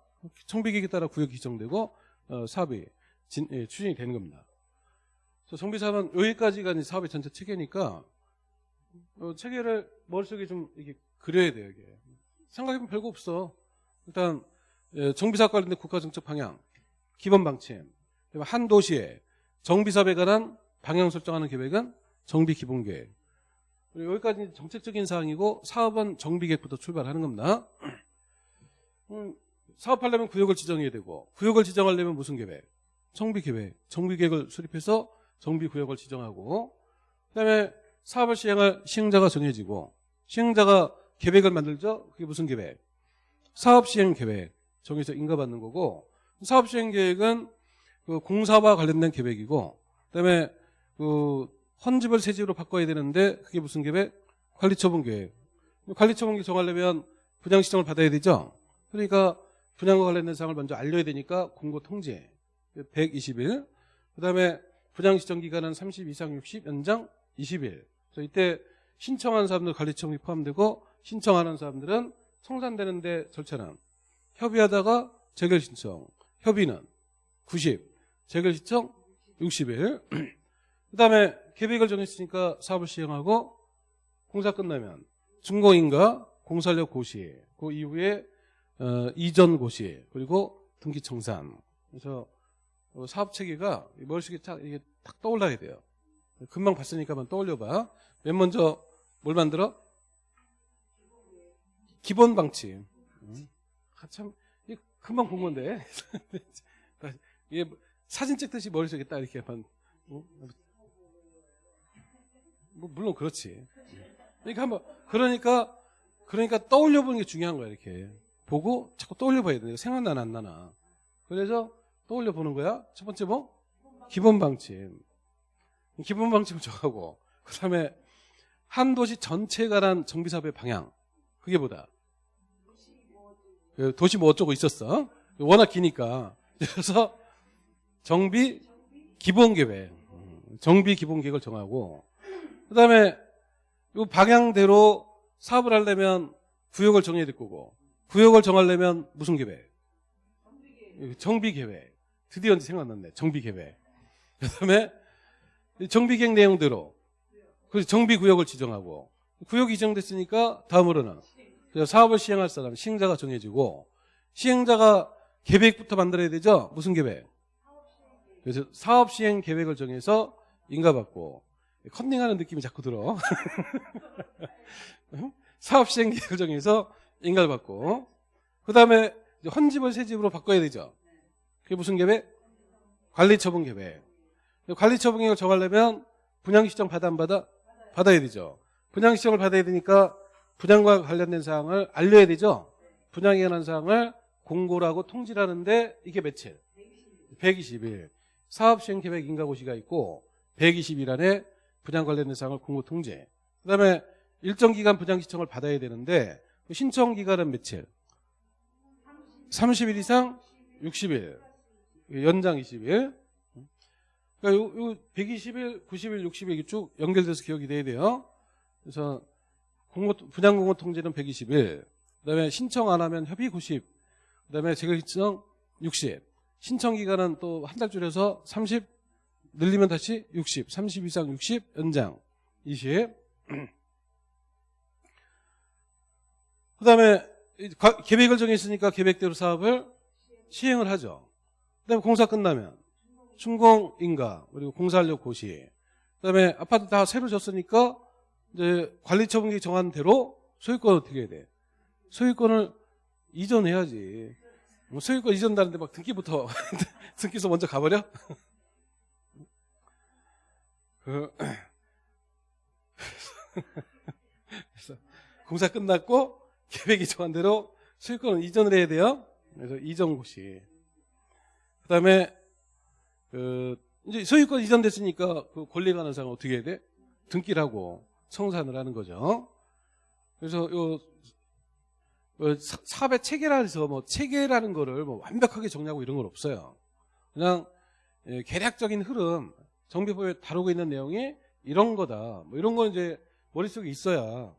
정비 계획에 따라 구역이 지정되고 어, 사업이 진, 예, 추진이 되는 겁니다. 그래서 정비 사업은 여기까지가 이제 사업의 전체 체계니까 어, 체계를 머릿속에 좀 이게 그려야 돼요. 이게 생각해보면 별거 없어. 일단 예, 정비사업 관련된 국가정책 방향, 기본 방침, 그리고 한 도시에 정비사업에 관한 방향 설정하는 계획은 정비 기본 계획. 그리고 여기까지 정책적인 사항이고 사업은 정비 계획부터 출발하는 겁니다. *clears throat* 음, 사업하려면 구역을 지정해야 되고 구역을 지정하려면 무슨 계획? 정비 계획. 정비 계획을 수립해서 정비 구역을 지정하고 그다음에 사업을 시행할 시행자가 정해지고 시행자가 계획을 만들죠. 그게 무슨 계획? 사업 시행 계획 정해서 인가받는 거고 사업 시행 계획은 그 공사와 관련된 계획이고 그다음에 그 헌집을 새집으로 바꿔야 되는데 그게 무슨 계획? 관리처분 계획. 관리처분 계획 정하려면 분양 시정을 받아야 되죠. 그러니까 분양과 관련된 사항을 먼저 알려야 되니까 공고 통지 120일. 그다음에 분양 시정 기간은 30 이상 60 연장 20일. 그래서 이때 신청한 사람들 관리처분이 포함되고 신청하는 사람들은 청산되는데 절차는 협의하다가 재결 신청, 협의는 90, 재결 신청 60일. *clears throat* 그 다음에 계획을 정했으니까 사업을 시행하고 공사 끝나면 준공인가 공사력 고시, 그 이후에 어, 이전 고시 그리고 등기 청산. 그래서 어, 사업 체계가 머릿속에 딱 이게 딱 떠올라야 돼요. 금방 봤으니까 한번 떠올려봐. 맨 먼저 뭘 만들어? 기본 방침. 음. 아, 참, 이게 금방 본 건데. *laughs* 이게 사진 찍듯이 머릿속에 딱 이렇게 한, 뭐, 뭐, 물론 그렇지. 그러니까 한번, 그러니까, 그러니까 떠올려 보는 게 중요한 거야, 이렇게. 보고 자꾸 떠올려 봐야 돼. 생각나나 안 나나. 그래서 떠올려 보는 거야. 첫 번째 뭐? 기본 방침. 기본 방침을 정하고, 그 다음에 한 도시 전체에 관한 정비 사업의 방향. 그게 뭐다? 그 도시 뭐 어쩌고 있었어. 워낙 기니까. 그래서 정비 기본 계획. 정비 기본 계획을 정하고, 그 다음에 이 방향대로 사업을 하려면 구역을 정해야 될 거고, 구역을 정하려면 무슨 계획? 정비 계획. 드디어 이제 생각났네. 정비 계획. 그 다음에 정비 계획 내용대로 그래서 정비 구역을 지정하고 구역이 지정됐으니까 다음으로는 사업을 시행할 사람 시행자가 정해지고 시행자가 계획부터 만들어야 되죠. 무슨 계획? 그래서 사업 시행 계획을 정해서 인가받고 컨닝하는 느낌이 자꾸 들어. *laughs* 사업 시행 계획을 정해서 인가를 받고 그 다음에 헌집을 새집으로 바꿔야 되죠. 그게 무슨 계획? 관리처분 계획. 관리처분 계획을 정하려면 분양시정 받아 안 받아? 받아야 되죠. 분양시정을 받아야 되니까 분양과 관련된 사항을 알려야 되죠. 분양에 관한 사항을 공고를 하고 통지를 하는데 이게 며칠? 120일. 사업시행계획 인가고시가 있고 120일 안에 분양 관련된 사항을 공고 통지. 그 다음에 일정 기간 분양시청을 받아야 되는데 그 신청 기간은 며칠? 30일 이상 60일. 연장 20일. 그러니까 요, 요 120일, 90일, 60일 이게 쭉 연결돼서 기억이 돼야 돼요. 그래서 공고, 분양 공고 통지는 120일. 그다음에 신청 안 하면 협의 90. 그다음에 재결 신청 60. 신청 기간은 또 한 달 줄여서 30 늘리면 다시 60. 30 이상 60 연장 20. *clears throat* 그 다음에 계획을 정했으니까 계획대로 사업을 시행을 하죠. 그 다음에 공사 끝나면 준공인가 그리고 공사활력 고시 그 다음에 아파트 다 새로 졌으니까 이제 관리처분기 정한 대로 소유권 어떻게 해야 돼? 소유권을 이전해야지. 뭐 소유권 이전다는데 막 등기부터 *laughs* 등기소 먼저 가버려? *laughs* 그 *clears throat* 그래서 공사 끝났고 계획이 정한 대로 소유권을 이전을 해야 돼요. 그래서 이전 고시. 그다음에 그 이제 소유권 이전됐으니까 그 권리 가는 사람 어떻게 해야 돼? 등기를 하고 청산을 하는 거죠. 그래서 요 어, 사- 사업의 체계라 해서 뭐 체계라는 거를 뭐 완벽하게 정리하고 이런 건 없어요. 그냥 예, 계략적인 흐름, 정비법에 다루고 있는 내용이 이런 거다. 뭐 이런 건 이제 머릿속에 있어야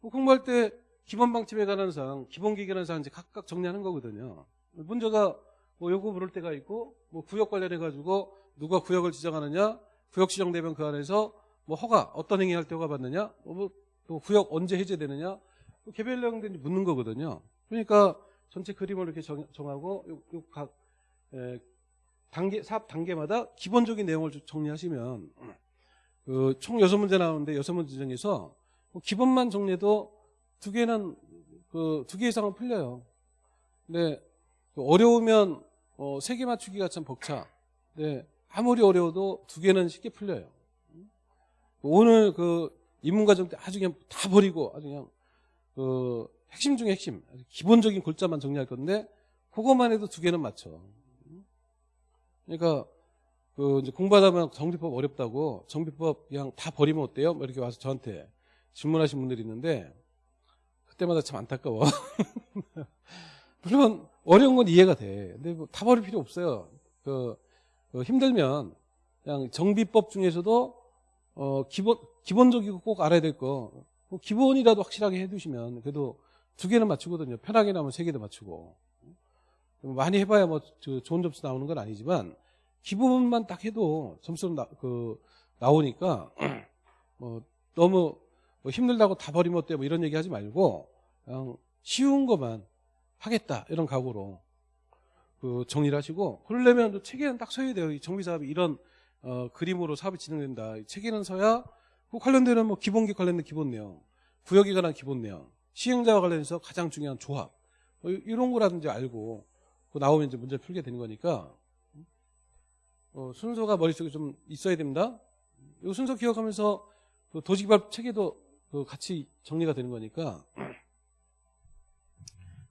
뭐 공부할 때 기본 방침에 관한 사항, 기본 기계라는 사항 이제 각각 정리하는 거거든요. 문제가 뭐 요구 부를 때가 있고 뭐 구역 관련해 가지고 누가 구역을 지정하느냐, 구역 지정 되면 그 안에서 뭐 허가 어떤 행위 할 때 허가 받느냐, 뭐 또 구역 언제 해제되느냐, 뭐 개별 내용들이 묻는 거거든요. 그러니까 전체 그림을 이렇게 정, 하고 요각 단계 사업 단계마다 기본적인 내용을 좀 정리하시면 그총 여섯 문제 나오는데 여섯 문제 중에서 뭐 기본만 정리해도 두 개는 그 두 개 이상은 풀려요. 근데 그 어려우면 어, 세 개 맞추기가 참 벅차. 네, 아무리 어려워도 두 개는 쉽게 풀려요. 오늘 그 입문과정 때 아주 그냥 다 버리고 아주 그냥 그 핵심 중에 핵심, 기본적인 골자만 정리할 건데 그것만 해도 두 개는 맞춰. 그러니까 그 이제 공부하다 보면 정비법 어렵다고 정비법 그냥 다 버리면 어때요? 뭐 이렇게 와서 저한테 질문하신 분들이 있는데 그때마다 참 안타까워. *laughs* 물론 어려운 건 이해가 돼. 근데 뭐 다 버릴 필요 없어요. 그, 그 힘들면 그냥 정비법 중에서도 어 기본 기본적이고 꼭 알아야 될 거. 뭐 기본이라도 확실하게 해두시면 그래도 두 개는 맞추거든요. 편하게 나오면 세 개도 맞추고. 많이 해봐야 뭐저 좋은 점수 나오는 건 아니지만 기본만 딱 해도 점수는 나, 그 나오니까 *clears throat* 뭐 너무 뭐 힘들다고 다 버리면 어때 뭐 이런 얘기 하지 말고 그냥 쉬운 것만 하겠다 이런 각오로 그 정리를 하시고 그러려면 또 체계는 딱 서야 돼요. 이 정비 사업이 이런 어, 그림으로 사업이 진행된다. 이 체계는 서야 그 관련되는 뭐 기본기 관련된 기본 내용, 구역에 관한 기본 내용, 시행자와 관련해서 가장 중요한 조합 뭐 이- 이런 거라든지 알고 그 나오면 이제 문제를 풀게 되는 거니까 어, 순서가 머릿속에 좀 있어야 됩니다. 이 순서 기억하면서 그 도시개발 체계도 그 같이 정리가 되는 거니까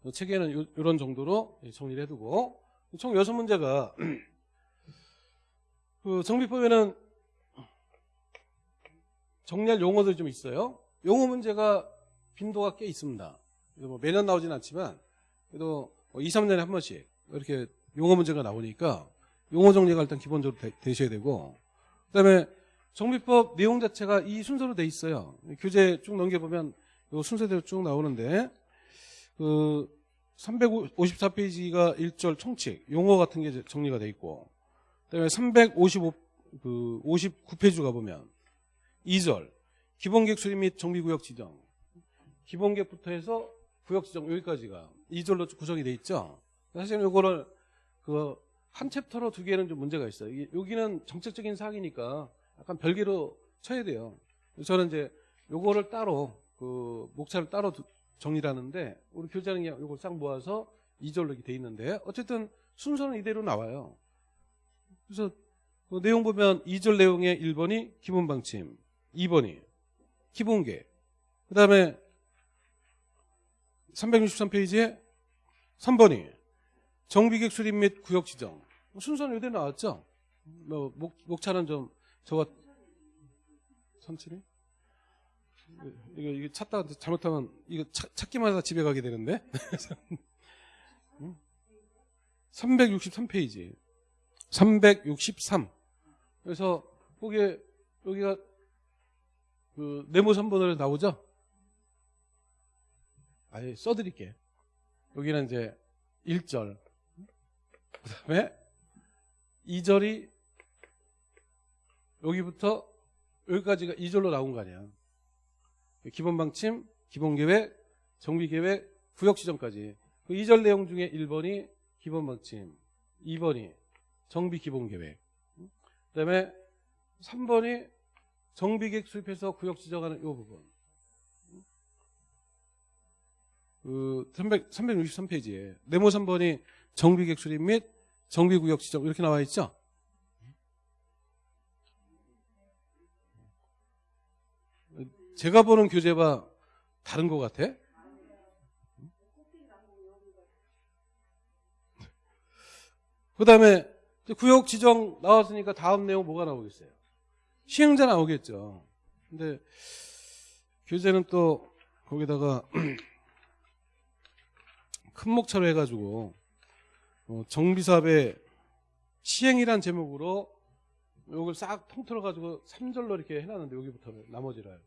그 체계는 요, 이런 정도로 정리를 해두고 총 여섯 문제가 *clears throat* 그 정비법에는 정리할 용어들이 좀 있어요. 용어 문제가 빈도가 꽤 있습니다. 뭐 매년 나오진 않지만 그래도 뭐 2, 3년에 한 번씩 이렇게 용어 문제가 나오니까 용어 정리가 일단 기본적으로 되, 셔야 되고 그다음에 정비법 내용 자체가 이 순서로 돼 있어요. 교재 쭉 넘겨보면 이 순서대로 쭉 나오는데 그 354페이지가 1절 총칙 용어 같은 게 정리가 돼 있고 그다음에 355 그 59페이지 가보면 2절 기본계획 수립 및 정비구역 지정 기본계획부터 해서 구역 지정 여기까지가 2절로 구성이 돼 있죠. 사실은 이거를 그 한 챕터로 두 개는 좀 문제가 있어요. 여기는 정책적인 사항이니까 약간 별개로 쳐야 돼요. 저는 이제 요거를 따로 그 목차를 따로 두- 정리를 하는데 우리 교장이 요걸 싹 모아서 2절로 이렇게 돼 있는데 어쨌든 순서는 이대로 나와요. 그래서 그 내용 보면 2절 내용의 1번이 기본 방침, 2번이 기본계, 그 다음에 363페이지에 3번이 정비객 수립 및 구역 지정. 순서는 이대로 나왔죠? 뭐, 목, 목차는 좀, 저거, 천천히? 이거, 이거 찾다가 잘못하면, 이거 찾, 찾기만 하다 집에 가게 되는데? *laughs* 363페이지. 363. 그래서, 거기에, 여기가, 그, 네모 3번으로 나오죠? 아예 써드릴게. 여기는 이제 1절. 그 다음에 2절이 여기부터 여기까지가 2절로 나온 거 아니야. 기본 방침, 기본 계획, 정비 계획, 구역 지정까지. 그 2절 내용 중에 1번이 기본 방침, 2번이 정비 기본 계획. 그 다음에 3번이 정비 계획 수립해서 구역 지정하는 이 부분. 그 300, 363페이지에 네모 3번이 정비객 수립 및 정비구역 지정 이렇게 나와 있죠? 제가 보는 교재와 다른 것 같아? 그 다음에 구역 지정 나왔으니까 다음 내용 뭐가 나오겠어요? 시행자 나오겠죠. 근데 교재는 또 거기다가 큰 목차로 해가지고 어, 정비사업의 시행이란 제목으로 요걸 싹 통틀어 가지고 3절로 이렇게 해놨는데 여기부터 나머지를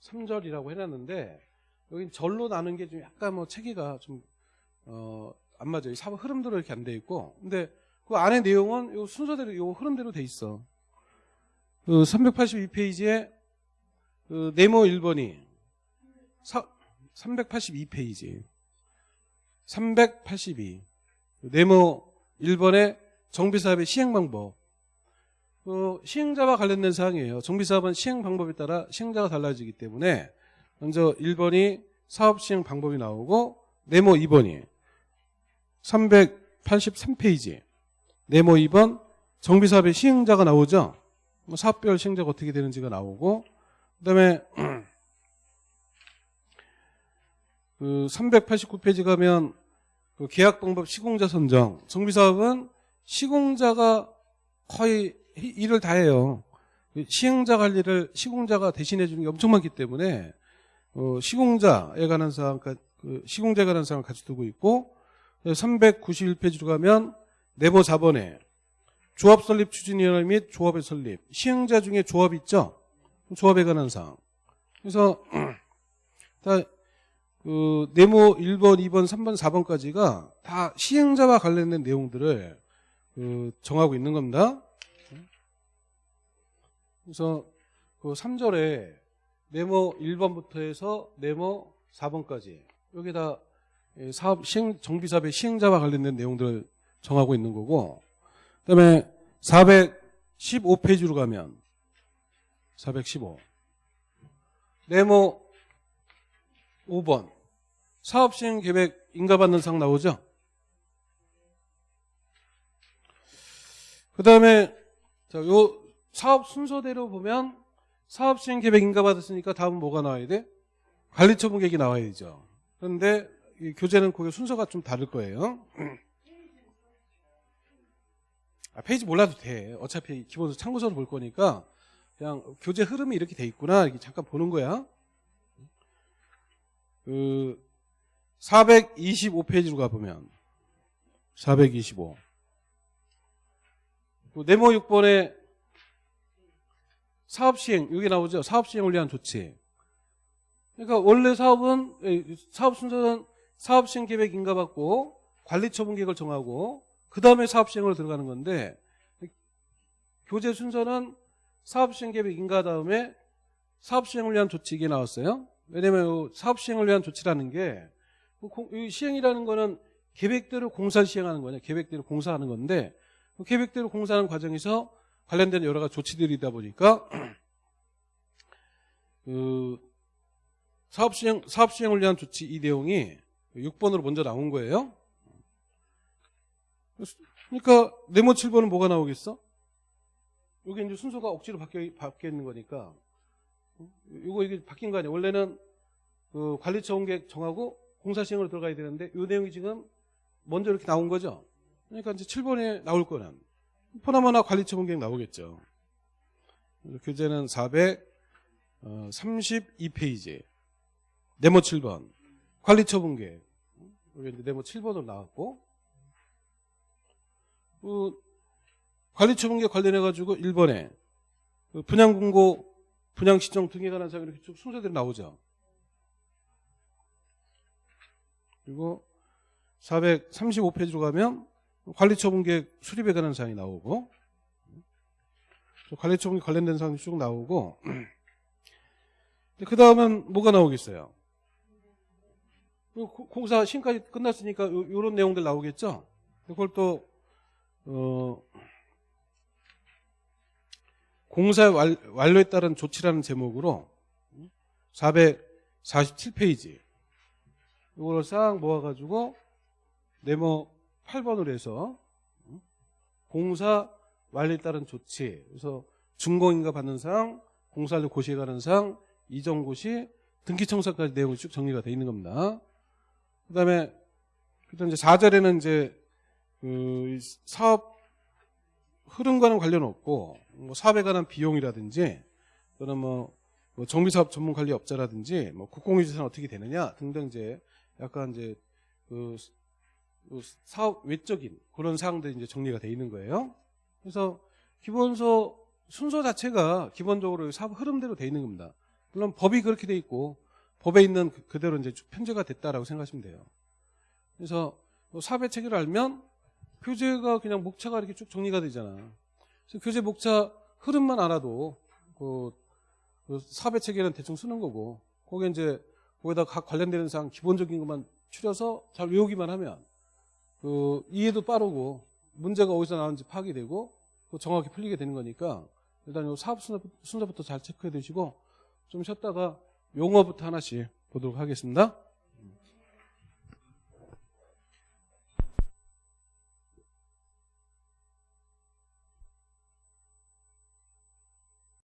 3절이라고 해놨는데 여기 절로 나눈 게 좀 약간 뭐 체계가 좀 어, 안 맞아요. 사업 흐름대로 이렇게 안 돼 있고 근데 그 안에 내용은 요 순서대로 요 흐름대로 돼 있어. 그 382페이지에 그 네모 1번이 382페이지 382 네모 1번의 정비사업의 시행 방법 어, 시행자와 관련된 사항이에요. 정비사업은 시행 방법에 따라 시행자가 달라지기 때문에 먼저 1번이 사업 시행 방법이 나오고 네모 2번이 383페이지 네모 2번 정비사업의 시행자가 나오죠. 뭐 사업별 시행자가 어떻게 되는지가 나오고 그다음에 *clears throat* 그 389페이지 가면 그 계약 방법 시공자 선정 정비사업은 시공자가 거의 일을 다 해요. 시행자 관리를 시공자가 대신해 주는 게 엄청 많기 때문에 어, 시공자에 관한 사항, 그 시공자에 관한 사항을 같이 두고 있고 391페이지로 가면 내부 자본에 조합 설립 추진위원회 및 조합의 설립 시행자 중에 조합 있죠? 조합에 관한 사항. 그래서 *clears throat* 다 그 네모 1번, 2번, 3번, 4번까지가 다 시행자와 관련된 내용들을 그 정하고 있는 겁니다. 그래서 그 3절에 네모 1번부터 해서 네모 4번까지 여기다 사업 시행 정비 사업의 시행자와 관련된 내용들을 정하고 있는 거고 그다음에 415페이지로 가면 415 네모 5번 사업시행 계획 인가받는 상 나오죠? 그 다음에 요 사업 순서대로 보면 사업시행 계획 인가받았으니까 다음은 뭐가 나와야 돼? 관리처분 계획이 나와야 되죠. 그런데 교재는 그게 순서가 좀 다를 거예요. *clears throat* 아, 페이지 몰라도 돼. 어차피 기본적으로 참고서를 볼 거니까 그냥 교재 흐름이 이렇게 돼 있구나 이렇게 잠깐 보는 거야. 그 425페이지로 가보면 425그 네모 6번에 사업시행 여기 나오죠? 사업시행을 위한 조치. 그러니까 원래 사업은 사업 순서는 사업시행 계획 인가받고 관리처분 계획을 정하고 그 다음에 사업시행으로 들어가는 건데 교재 순서는 사업시행 계획 인가 다음에 사업시행을 위한 조치 이게 나왔어요. 왜냐면 사업시행을 위한 조치라는 게 시행이라는 거는 계획대로 공사를 시행하는 거냐 계획대로 공사하는 건데 그 계획대로 공사하는 과정에서 관련된 여러 가지 조치들이다 보니까 *clears throat* 그 사업 시행 사업 시행을 위한 조치 이 내용이 6번으로 먼저 나온 거예요. 그러니까 네모 7번은 뭐가 나오겠어? 여기 이제 순서가 억지로 바뀌어, 있는 거니까 이거 이게 바뀐 거 아니야? 원래는 그 관리처 계획 정하고 공사 시행으로 들어가야 되는데 이 내용이 지금 먼저 이렇게 나온 거죠. 그러니까 이제 7번에 나올 거는 포나마나 관리처분 계획 나오겠죠. 교재는 432페이지 네모 7번 관리처분 계획 여기 네모 7번으로 나왔고 그 관리처분 계획 관련해 가지고 1번에 그 분양공고 분양시정 등에 관한 사항 이렇게 쭉 순서대로 나오죠. 그리고 435페이지로 가면 관리처분계획 수립에 관한 사항이 나오고 관리처분에 관련된 사항이 쭉 나오고 그 다음은 뭐가 나오겠어요? 공사 시까지 끝났으니까 이런 내용들 나오겠죠? 그걸 또 어, 공사 완료에 따른 조치라는 제목으로 447페이지 이걸 싹 모아가지고 네모 8번으로 해서 공사 완료에 따른 조치 그래서 준공인가 받는 사항 공사를 고시에 가는 사항 이전 고시 등기 청사까지 내용이 쭉 정리가 되어 있는 겁니다. 그 다음에 이제 4절에는 이제 그 사업 흐름과는 관련 없고 뭐 사업에 관한 비용이라든지 또는 뭐뭐 정비사업 전문관리업자라든지 뭐 국공유재산 어떻게 되느냐 등등 이제 약간 이제 그, 그 사업 외적인 그런 사항들이 이제 정리가 돼 있는 거예요. 그래서 기본서 순서 자체가 기본적으로 사업 흐름대로 돼 있는 겁니다. 물론 법이 그렇게 돼 있고 법에 있는 그- 그대로 이제 쭉 편제가 됐다라고 생각하시면 돼요. 그래서 뭐 사업의 체계를 알면 교재가 그냥 목차가 이렇게 쭉 정리가 되잖아. 그래서 교재 목차 흐름만 알아도 그, 그 사업의 체계는 대충 쓰는 거고 거기에 이제 거기다 각 관련되는 사항 기본적인 것만 추려서 잘 외우기만 하면 그 이해도 빠르고 문제가 어디서 나오는지 파악이 되고 그 정확히 풀리게 되는 거니까 일단 요 사업 순서, 순서부터 잘 체크해 두시고 좀 쉬었다가 용어부터 하나씩 보도록 하겠습니다.